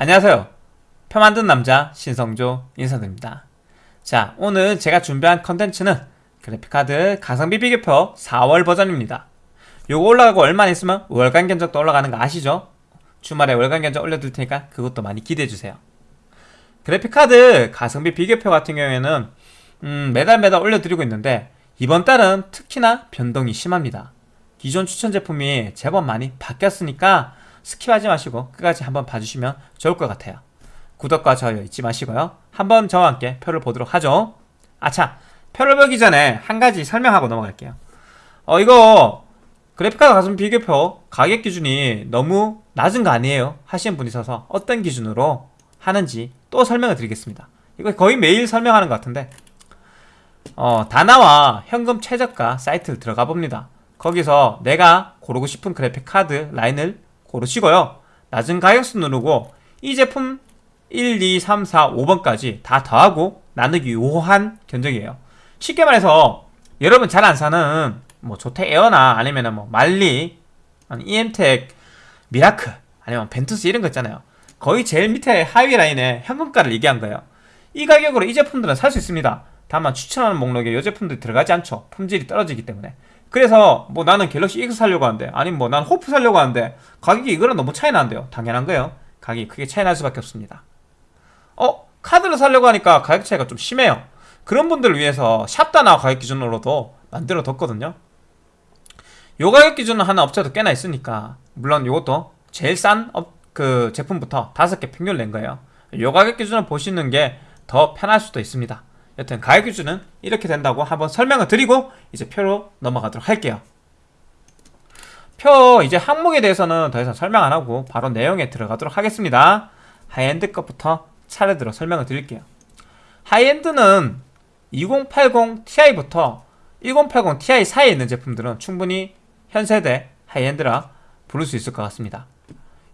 안녕하세요. 표 만든 남자 신성조 인사드립니다. 자, 오늘 제가 준비한 컨텐츠는 그래픽카드 가성비 비교표 4월 버전입니다. 요거 올라가고 얼마 안 있으면 월간 견적도 올라가는 거 아시죠? 주말에 월간 견적 올려둘 테니까 그것도 많이 기대해주세요. 그래픽카드 가성비 비교표 같은 경우에는 음, 매달 매달 올려드리고 있는데 이번 달은 특히나 변동이 심합니다. 기존 추천 제품이 제법 많이 바뀌었으니까 스킵하지 마시고 끝까지 한번 봐주시면 좋을 것 같아요. 구독과 좋아요 잊지 마시고요. 한번 저와 함께 표를 보도록 하죠. 아차, 표를 보기 전에 한 가지 설명하고 넘어갈게요. 어, 이거 그래픽카드 가성비 비교표 가격 기준이 너무 낮은 거 아니에요? 하시는 분이 있어서 어떤 기준으로 하는지 또 설명을 드리겠습니다. 이거 거의 매일 설명하는 것 같은데 어, 다나와 현금 최저가 사이트를 들어가 봅니다. 거기서 내가 고르고 싶은 그래픽 카드 라인을 고르시고요. 낮은 가격순 누르고 이 제품 1, 2, 3, 4, 5번까지 다 더하고 나누기 5 한 견적이에요. 쉽게 말해서 여러분 잘 안 사는 뭐 조텍 에어나 아니면은 뭐 만리, EM텍, 미라클 아니면 벤투스 이런 거 있잖아요. 거의 제일 밑에 하위 라인에 현금가를 얘기한 거예요. 이 가격으로 이 제품들은 살 수 있습니다. 다만 추천하는 목록에 이 제품들이 들어가지 않죠. 품질이 떨어지기 때문에. 그래서 뭐 나는 갤럭시 X 살려고 하는데 아니면 뭐 난 호프 살려고 하는데 가격이 이거랑 너무 차이 나는데요. 당연한 거예요. 가격이 크게 차이 날 수밖에 없습니다. 어? 카드를 살려고 하니까 가격 차이가 좀 심해요. 그런 분들을 위해서 샵다나 가격 기준으로도 만들어 뒀거든요. 요 가격 기준은 하나 업체도 꽤나 있으니까 물론 요것도 제일 싼 그 제품부터 다섯 개 평균 낸 거예요. 요 가격 기준을 보시는 게 더 편할 수도 있습니다. 여튼 가격 기준은 이렇게 된다고 한번 설명을 드리고 이제 표로 넘어가도록 할게요. 표 이제 항목에 대해서는 더 이상 설명 안 하고 바로 내용에 들어가도록 하겠습니다. 하이엔드 것부터 차례대로 설명을 드릴게요. 하이엔드는 2080 Ti부터 1080 Ti 사이에 있는 제품들은 충분히 현세대 하이엔드라 부를 수 있을 것 같습니다.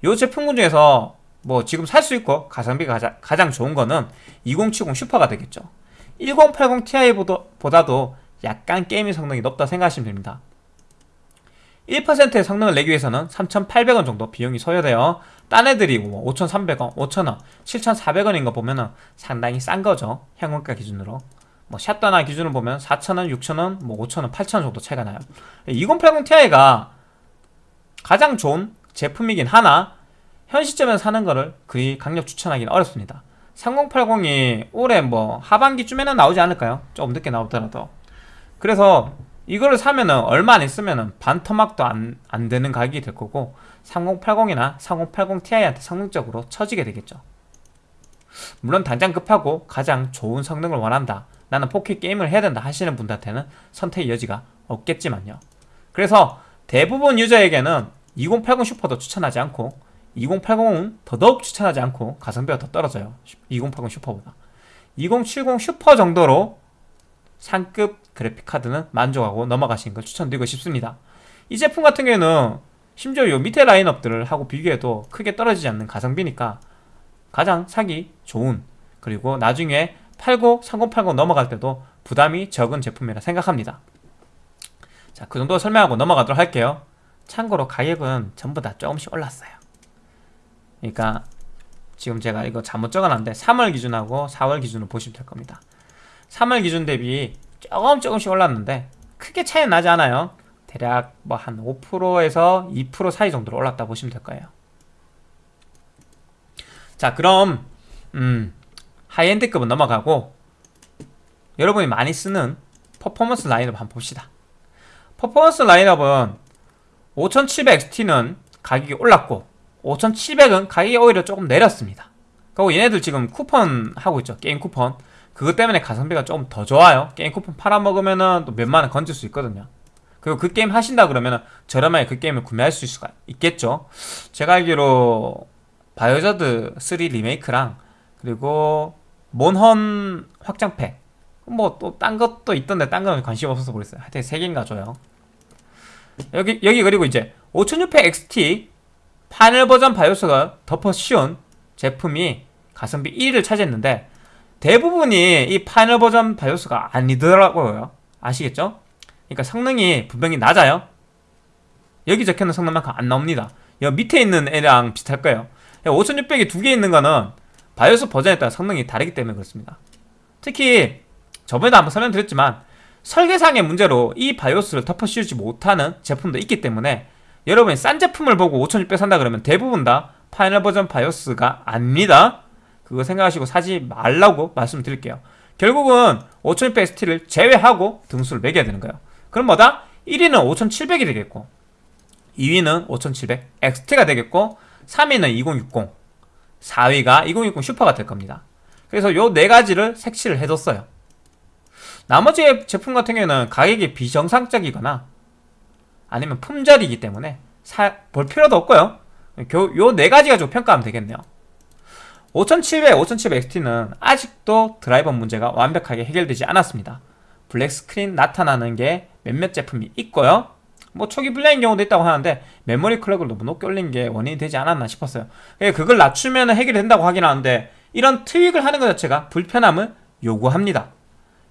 이 제품군 중에서 뭐 지금 살 수 있고 가성비가 가장 좋은 거는 2070 슈퍼가 되겠죠. 1080 Ti보다도 약간 게임의 성능이 높다 생각하시면 됩니다. 1%의 성능을 내기 위해서는 3,800원 정도 비용이 소요되어 딴 애들이 뭐 5,300원, 5,000원, 7,400원인 거 보면은 상당히 싼 거죠. 현금가 기준으로. 뭐 샵다나와 기준으로 보면 4,000원, 6,000원, 뭐 5,000원, 8,000원 정도 차이가 나요. 2080 Ti가 가장 좋은 제품이긴 하나 현 시점에서 사는 거를 그리 강력 추천하기는 어렵습니다. 3080이 올해 뭐 하반기쯤에는 나오지 않을까요? 조금 늦게 나오더라도. 그래서 이거를 사면은 얼마 안 있으면은 반토막도 안, 안 되는 가격이 될 거고 3080이나 3080 Ti한테 성능적으로 처지게 되겠죠. 물론 당장 급하고 가장 좋은 성능을 원한다. 나는 4K 게임을 해야 된다 하시는 분들한테는 선택의 여지가 없겠지만요. 그래서 대부분 유저에게는 2080 슈퍼도 추천하지 않고 2080은 더더욱 추천하지 않고 가성비가 더 떨어져요. 2080 슈퍼보다. 2070 슈퍼 정도로 상급 그래픽카드는 만족하고 넘어가시는 걸 추천드리고 싶습니다. 이 제품 같은 경우에는 심지어 요 밑에 라인업들을 하고 비교해도 크게 떨어지지 않는 가성비니까 가장 사기 좋은 그리고 나중에 80, 3080 넘어갈 때도 부담이 적은 제품이라 생각합니다. 자, 그 정도 설명하고 넘어가도록 할게요. 참고로 가격은 전부 다 조금씩 올랐어요 그러니까 지금 제가 이거 잘못 적어놨는데 3월 기준하고 4월 기준으로 보시면 될 겁니다. 3월 기준 대비 조금 조금씩 올랐는데 크게 차이 나지 않아요. 대략 뭐 한 5%에서 2% 사이 정도로 올랐다 보시면 될 거예요. 자 그럼 음 high-end급은 넘어가고 여러분이 많이 쓰는 퍼포먼스 라인업 한번 봅시다. 퍼포먼스 라인업은 5700XT는 가격이 올랐고 5700은 가격이 오히려 조금 내렸습니다. 그리고 얘네들 지금 쿠폰 하고 있죠. 게임 쿠폰. 그것 때문에 가성비가 조금 더 좋아요. 게임 쿠폰 팔아먹으면은 또 몇만원 건질 수 있거든요. 그리고 그 게임 하신다 그러면은 저렴하게 그 게임을 구매할 수 있, 있겠죠. 제가 알기로 바이오하자드 3 리메이크랑 그리고 몬헌 확장팩. 뭐 또 딴 것도 있던데 딴 거는 관심 없어서 모르겠어요. 하여튼 3개인가 줘요. 여기 여기 그리고 이제 5600 XT final 버전 BIOS가 덮어 씌운 제품이 가성비 1위를 차지했는데 대부분이 이 final 버전 BIOS가 아니더라고요 아시겠죠? 그러니까 성능이 분명히 낮아요 여기 적혀있는 성능만큼 안 나옵니다 여기 밑에 있는 애랑 비슷할 거예요 5600이 두 개 있는 거는 BIOS 버전에 따라 성능이 다르기 때문에 그렇습니다. 특히 저번에도 한번 설명드렸지만 설계상의 문제로 이 BIOS를 덮어 씌우지 못하는 제품도 있기 때문에 여러분이 싼 제품을 보고 5600 산다 그러면 대부분 다 final 버전 BIOS가 아닙니다. 그거 생각하시고 사지 말라고 말씀드릴게요. 결국은 5600 ST를 제외하고 등수를 매겨야 되는 거예요. 그럼 뭐다? 1위는 5700이 되겠고 2위는 5700 XT가 되겠고 3위는 2060 4위가 2060 슈퍼가 될 겁니다. 그래서 요 네 가지를 색칠을 해뒀어요. 나머지 제품 같은 경우에는 가격이 비정상적이거나 아니면 품절이기 때문에 사, 볼 필요도 없고요. 요 네 가지 가지고 평가하면 되겠네요. 5700, 5700XT는 아직도 드라이버 문제가 완벽하게 해결되지 않았습니다. black screen 나타나는 게 몇몇 제품이 있고요. 뭐 초기 불량인 경우도 있다고 하는데 메모리 clock을 너무 높게 올린 게 원인이 되지 않았나 싶었어요. 그걸 낮추면 해결이 된다고 하긴 하는데 이런 tweak을 하는 것 자체가 불편함을 요구합니다.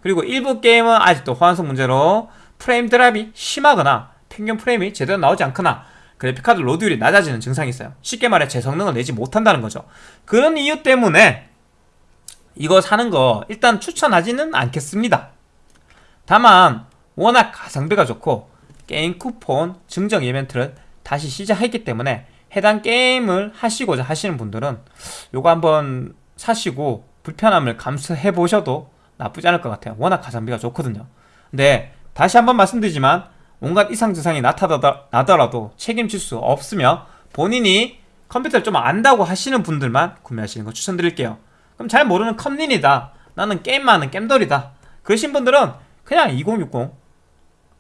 그리고 일부 게임은 아직도 호환성 문제로 frame drop이 심하거나 평균 프레임이 제대로 나오지 않거나 그래픽카드 로드율이 낮아지는 증상이 있어요. 쉽게 말해 제 성능을 내지 못한다는 거죠. 그런 이유 때문에 이거 사는 거 일단 추천하지는 않겠습니다. 다만 워낙 가성비가 좋고 게임 쿠폰 증정 이벤트를 다시 시작했기 때문에 해당 게임을 하시고자 하시는 분들은 요거 한번 사시고 불편함을 감수해 보셔도 나쁘지 않을 것 같아요 워낙 가성비가 좋거든요 근데 다시 한번 말씀드리지만 온갖 이상 증상이 나타나더라도 책임질 수 없으며 본인이 컴퓨터를 좀 안다고 하시는 분들만 구매하시는 거 추천드릴게요. 그럼 잘 모르는 컴린이다. 나는 게임만 하는 겜돌이다. 그러신 분들은 그냥 2060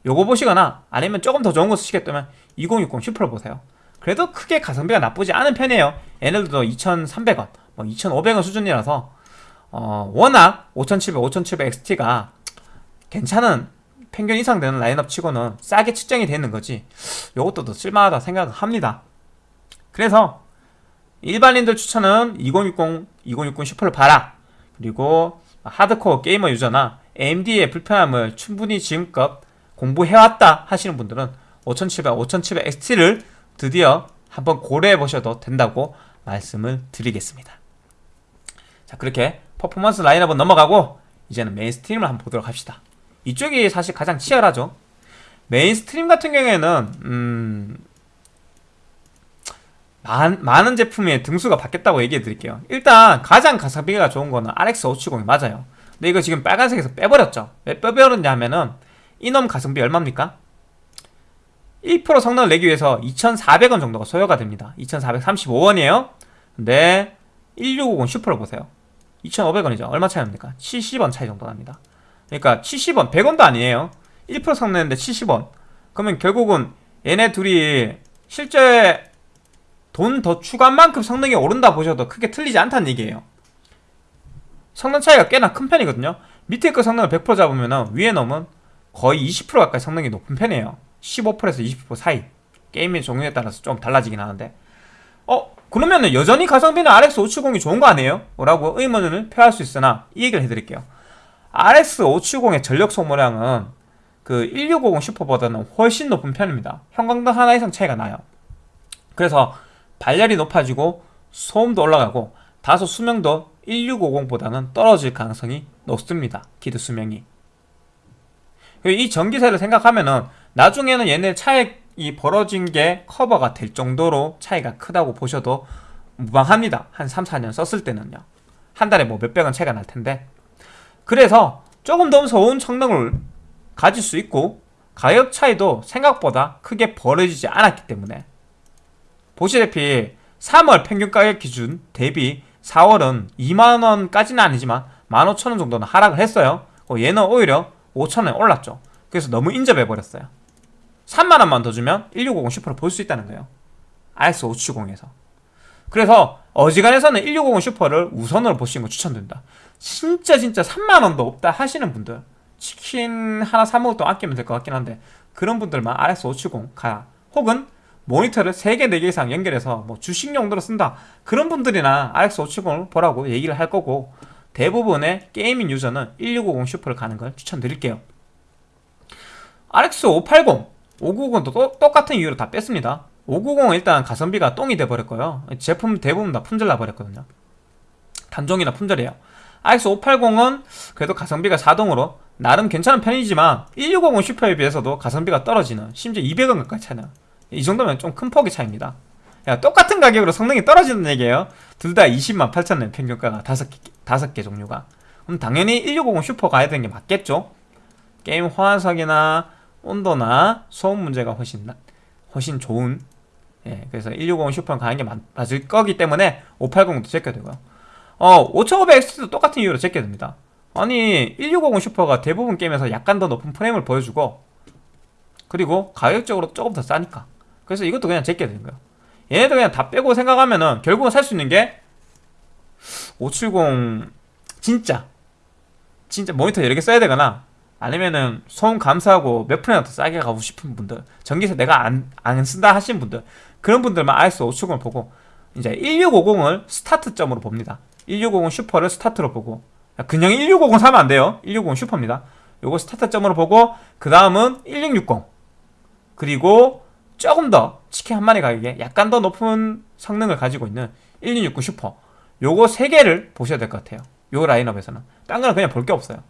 요거 보시거나 아니면 조금 더 좋은 거 쓰시겠다면 2060 슈퍼를 보세요. 그래도 크게 가성비가 나쁘지 않은 편이에요. 얘네들도 2300원 뭐 2500원 수준이라서 어, 워낙 5700, 5700 XT가 괜찮은 평균 이상 되는 라인업 치고는 싸게 측정이 되는 거지. 요것도 더 쓸만하다 생각합니다. 그래서 일반인들 추천은 2060, 2060 슈퍼를 봐라. 그리고 하드코어 게이머 유저나 AMD의 불편함을 충분히 지금껏 공부해왔다 하시는 분들은 5700, 5700 XT를 드디어 한번 고려해 보셔도 된다고 말씀을 드리겠습니다. 자 그렇게 퍼포먼스 라인업은 넘어가고 이제는 mainstream을 한번 보도록 합시다 이쪽이 사실 가장 치열하죠. mainstream 같은 경우에는 음... 많, 많은 제품의 등수가 바뀌었다고 얘기해 드릴게요. 일단 가장 가성비가 좋은 거는 RX 570이 맞아요. 근데 이거 지금 빨간색에서 빼버렸죠. 왜 빼버렸냐 하면은 이놈 가성비 얼마입니까? 1% 성능을 내기 위해서 2,400원 정도가 소요가 됩니다. 2,435원이에요. 근데 1650 슈퍼를 보세요. 2,500원이죠. 얼마 차이 납니까? 70원 차이 정도 납니다 그러니까 70원 100원도 아니에요. 1% 성능인데 70원. 그러면 결국은 얘네 둘이 실제 돈 더 추가한 만큼 성능이 오른다 보셔도 크게 틀리지 않다는 얘기예요. 성능 차이가 꽤나 큰 편이거든요. 밑에 거 성능을 100% 잡으면 위에 놈은 거의 20% 가까이 성능이 높은 편이에요. 15%에서 20% 사이. 게임의 종류에 따라서 좀 달라지긴 하는데. 어? 그러면 여전히 가성비는 RX 570이 좋은 거 아니에요? 라고 의문을 표할 수 있으나 이 얘기를 해드릴게요 RX 570의 전력 소모량은 그 1650 슈퍼보다는 훨씬 높은 편입니다. 형광등 하나 이상 차이가 나요. 그래서 발열이 높아지고 소음도 올라가고 다소 수명도 1650보다는 떨어질 가능성이 높습니다. 기드 수명이. 이 전기세를 생각하면은 나중에는 얘네 차액이 벌어진 게 커버가 될 정도로 차이가 크다고 보셔도 무방합니다. 한 3, 4년 썼을 때는요. 한 달에 뭐 몇백원 차이가 날 텐데 그래서 조금 더 좋은 성능을 가질 수 있고 가격 차이도 생각보다 크게 벌어지지 않았기 때문에. 보시다시피 3월 평균 가격 기준 대비 4월은 2만원까지는 아니지만 15,000원 정도는 하락을 했어요. 어, 얘는 오히려 5천원에 올랐죠. 그래서 너무 인접해버렸어요. 3만원만 더 주면 1650 슈퍼를 볼수 있다는 거예요. RX 570에서. 그래서 어지간해서는 1650 슈퍼를 우선으로 보시는 거 추천드립니다. 진짜 진짜 3만원도 없다 하시는 분들 치킨 하나 사 먹을 아끼면 될 것 같긴 한데 그런 분들만 RX 570가 혹은 모니터를 3개, 4개 이상 연결해서 뭐 주식 용도로 쓴다. 그런 분들이나 RX 570을 보라고 얘기를 할 거고 대부분의 gaming 유저는 1650 슈퍼를 가는 걸 추천드릴게요. RX 580, 590도 똑같은 이유로 다 뺐습니다 590은 일단 가성비가 똥이 돼버렸고요. 제품 대부분 다 품절 나 버렸거든요. 단종이나 품절이에요. RX 580은 그래도 가성비가 4등으로 나름 괜찮은 편이지만 1650 슈퍼에 비해서도 가성비가 떨어지는 심지어 200원 가까이 차이나 이 정도면 좀 큰 폭의 차이입니다. 야, 똑같은 가격으로 성능이 떨어지는 얘기예요. 둘 다 20만 8천원 평균가가 5개, 5개 종류가. 그럼 당연히 1650 슈퍼 가야 되는 게 맞겠죠? 게임 호환성이나 온도나 소음 문제가 훨씬 나, 훨씬 좋은 예, 그래서 1650 슈퍼는 가는 게 맞, 맞을 거기 때문에 580도 제껴야 되고요. 어, 5500X도 똑같은 이유로 제껴야 됩니다. 아니 1650 슈퍼가 대부분 게임에서 약간 더 높은 프레임을 보여주고 그리고 가격적으로 조금 더 싸니까. 그래서 이것도 그냥 제껴야 되는 거예요. 얘네도 그냥 다 빼고 생각하면은 결국은 살 수 있는 게 570 진짜 진짜 모니터 여러 개 써야 되거나 아니면은 소음 감소하고 몇 프로나 더 싸게 가고 싶은 분들 전기세 내가 안, 안 쓴다 하시는 분들 그런 분들만 RX 570을 보고 이제 1650을 스타트점으로 봅니다. 1650 슈퍼를 스타트로 보고. 그냥 1650 사면 안 돼요. 1650 슈퍼입니다. 요거 스타트점으로 보고 그 다음은 1660 그리고 조금 더 치킨 한 마리 가격에 약간 더 높은 성능을 가지고 있는 1669 슈퍼. 요거 세 개를 보셔야 될 것 같아요. 요 라인업에서는. 딴 거는 그냥 볼 게 없어요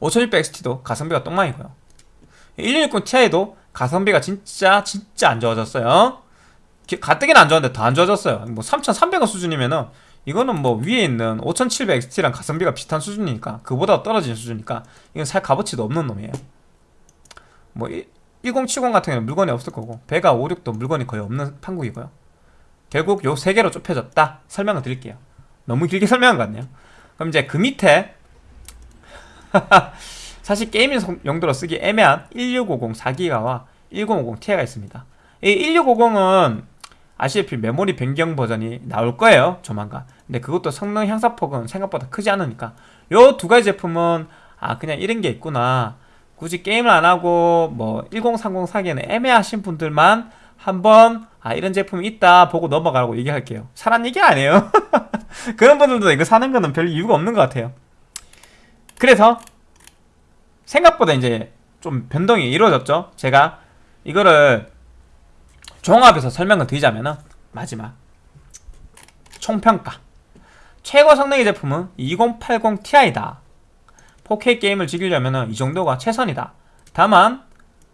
5600XT도 가성비가 똥망이고요. 1660 Ti도 가성비가 진짜 진짜 안 좋아졌어요. 가뜩이는 안 좋았는데 더 안 좋아졌어요. 뭐 3300원 수준이면은 이거는 뭐 위에 있는 5700XT랑 가성비가 비슷한 수준이니까 그보다 떨어지는 수준이니까 이건 살 값어치도 없는 놈이에요. 뭐 1070 같은 경우는 물건이 없을 거고 배가 56도 물건이 거의 없는 판국이고요. 결국 요 세 개로 좁혀졌다 설명을 드릴게요. 너무 길게 설명한 것 같네요. 그럼 이제 그 밑에 사실 게이밍 용도로 쓰기 애매한 1650 4기가와 1050 Ti가 있습니다. 이 1650은 아시다시피 메모리 변경 버전이 나올 거예요 조만간. 근데 그것도 성능 향상 폭은 생각보다 크지 않으니까. 요 두 가지 제품은 아 그냥 이런 게 있구나. 굳이 게임을 안 하고 뭐 1030 사기에는 애매하신 분들만 한번 아 이런 제품이 있다 보고 넘어가라고 얘기할게요. 사란 얘기 아니에요? 그런 분들도 이거 사는 거는 별 이유가 없는 것 같아요 그래서 생각보다 이제 좀 변동이 이루어졌죠. 제가 이거를 종합해서 설명을 드리자면은 마지막 총평가. 최고 성능의 제품은 2080 Ti다. 4K 게임을 즐기려면 이 정도가 최선이다. 다만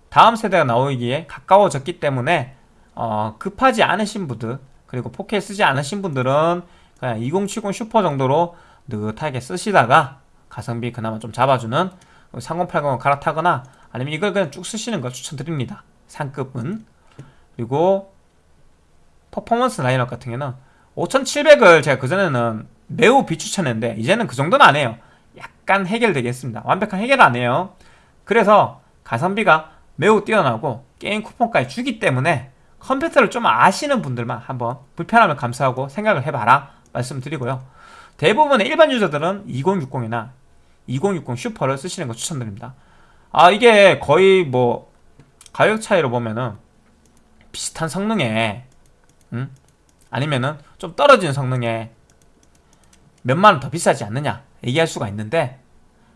다음 세대가 나오기에 가까워졌기 때문에 어, 급하지 않으신 분들 그리고 4K 쓰지 않으신 분들은 그냥 2070 슈퍼 정도로 느긋하게 쓰시다가 가성비 그나마 좀 잡아주는 3080을 갈아타거나 아니면 이걸 그냥 쭉 쓰시는 걸 추천드립니다. 상급은. 그리고 퍼포먼스 라인업 같은 경우는 5700을 제가 그전에는 매우 비추천했는데 이제는 그 정도는 안 해요. 약간 해결되겠습니다. 완벽한 해결 안 해요. 그래서 가성비가 매우 뛰어나고 게임 쿠폰까지 주기 때문에 컴퓨터를 좀 아시는 분들만 한번 불편함을 감수하고 생각을 해봐라 말씀드리고요. 대부분의 일반 유저들은 2060이나 2060 슈퍼를 쓰시는 거 추천드립니다. 아 이게 거의 뭐 가격 차이로 보면은 비슷한 성능에 음? 아니면은 좀 떨어지는 성능에 몇만원 더 비싸지 않느냐 얘기할 수가 있는데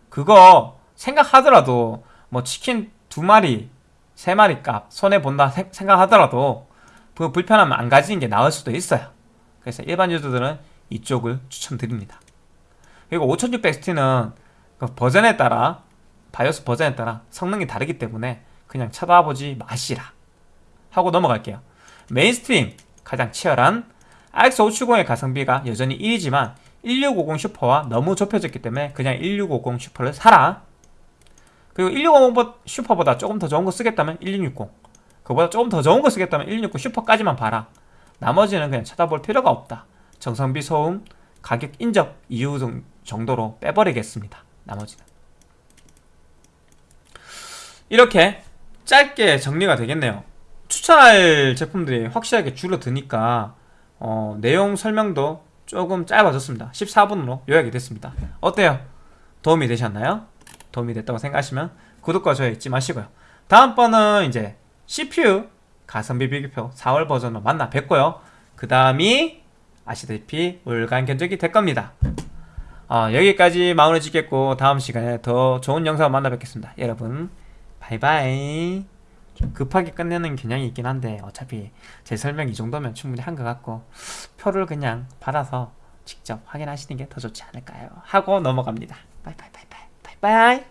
그거 생각하더라도 뭐 치킨 두 마리 세 마리 값 손해본다 생각하더라도 그 불편함을 안 가지는 게 나을 수도 있어요. 그래서 일반 유저들은 이쪽을 추천드립니다. 그리고 5600XT는 그 버전에 따라 BIOS 버전에 따라 성능이 다르기 때문에 그냥 쳐다보지 마시라. 하고 넘어갈게요. mainstream 가장 치열한 RX570의 가성비가 여전히 1위지만 1650 슈퍼와 너무 좁혀졌기 때문에 그냥 1650 슈퍼를 사라. 그리고 1650 슈퍼보다 조금 더 좋은 거 쓰겠다면 1660 그보다 조금 더 좋은 거 쓰겠다면 1660 슈퍼까지만 봐라. 나머지는 그냥 쳐다볼 필요가 없다. 정성비 소음 가격 인적 이유 정도로 빼버리겠습니다 나머지는. 이렇게 짧게 정리가 되겠네요. 추천할 제품들이 확실하게 줄어드니까 어, 내용 설명도 조금 짧아졌습니다. 14분으로 요약이 됐습니다. 어때요? 도움이 되셨나요? 도움이 됐다고 생각하시면 구독과 좋아요 잊지 마시고요. 다음번은 이제 CPU 가성비 비교표 4월 버전으로 만나 뵙고요. 그 다음이 아시다시피 월간 견적이 될 겁니다 어, 여기까지 마무리 짓겠고 다음 시간에 더 좋은 영상을 만나 뵙겠습니다 여러분 바이바이 좀 급하게 끝내는 경향이 있긴 한데 어차피 제 설명 이 정도면 충분히 한 것 같고 표를 그냥 받아서 직접 확인하시는 게 더 좋지 않을까요? 하고 넘어갑니다. 바이바이 바이바이 바이바이